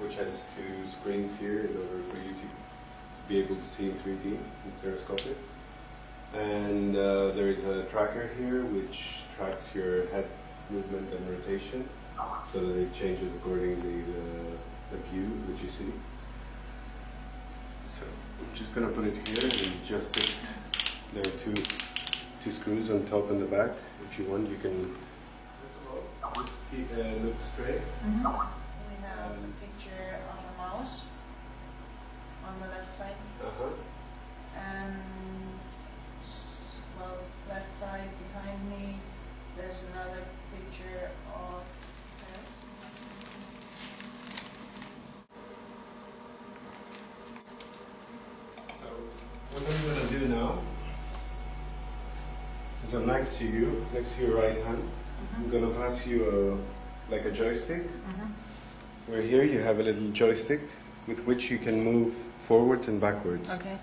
which has two screens here in order for you to be able to see in 3D in stereoscopic. And uh, there is a tracker here which tracks your head movement and rotation so that it changes accordingly the, the view that you see. So I'm just going to put it here and adjust it. There are two, two screws on top and the back. If you want, you can uh, look straight. We have a picture of a mouse on the left side Uh-huh. and well left side behind me there's another picture of So what I'm going to do now is I'm next to you, next to your right hand. I'm going to pass you a, like a joystick. Where here you have a little joystick with which you can move forwards and backwards. Okay.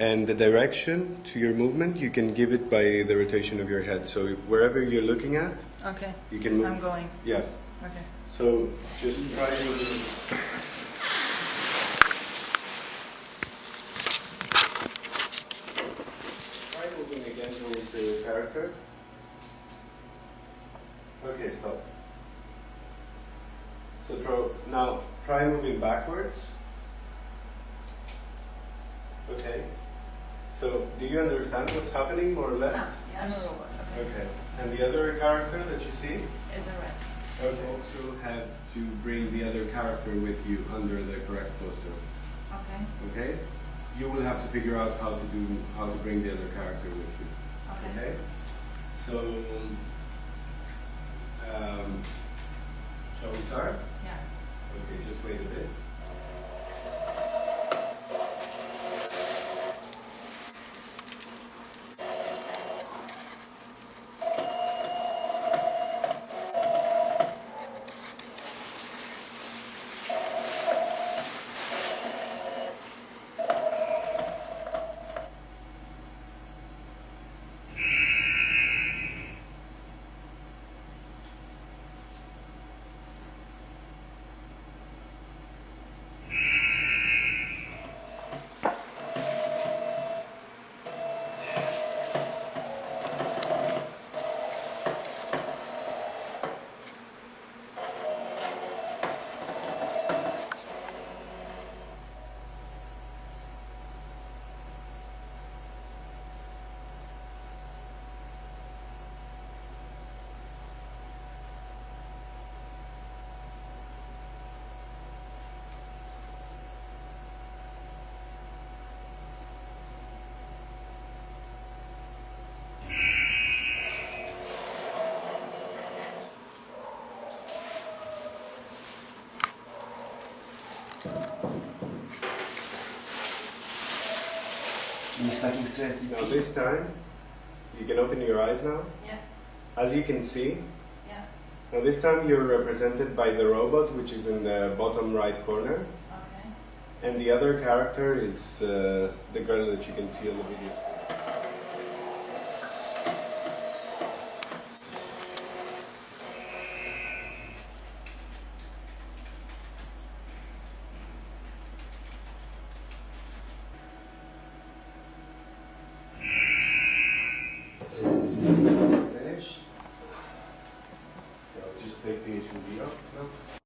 And the direction to your movement you can give it by the rotation of your head. So wherever you're looking at, Okay. you can move. I'm going. Yeah. Okay. So just try moving. Try moving again towards the character. Okay, stop. So draw, now try moving backwards. Okay. So do you understand what's happening more or less? I'm a robot. Okay. Okay. And the other character that you see? Is a rat. You also have to bring the other character with you under the correct poster. Okay. Okay? You will have to figure out how to do how to bring the other character with you. Okay. So um, shall we start? Yeah. Okay, just wait a bit. He's fucking. Now this time you can open your eyes now. Yeah. As you can see, Yeah. now this time you're represented by the robot which is in the bottom right corner. Okay. And the other character is uh, the girl that you can see on the video. take the HMD up. up.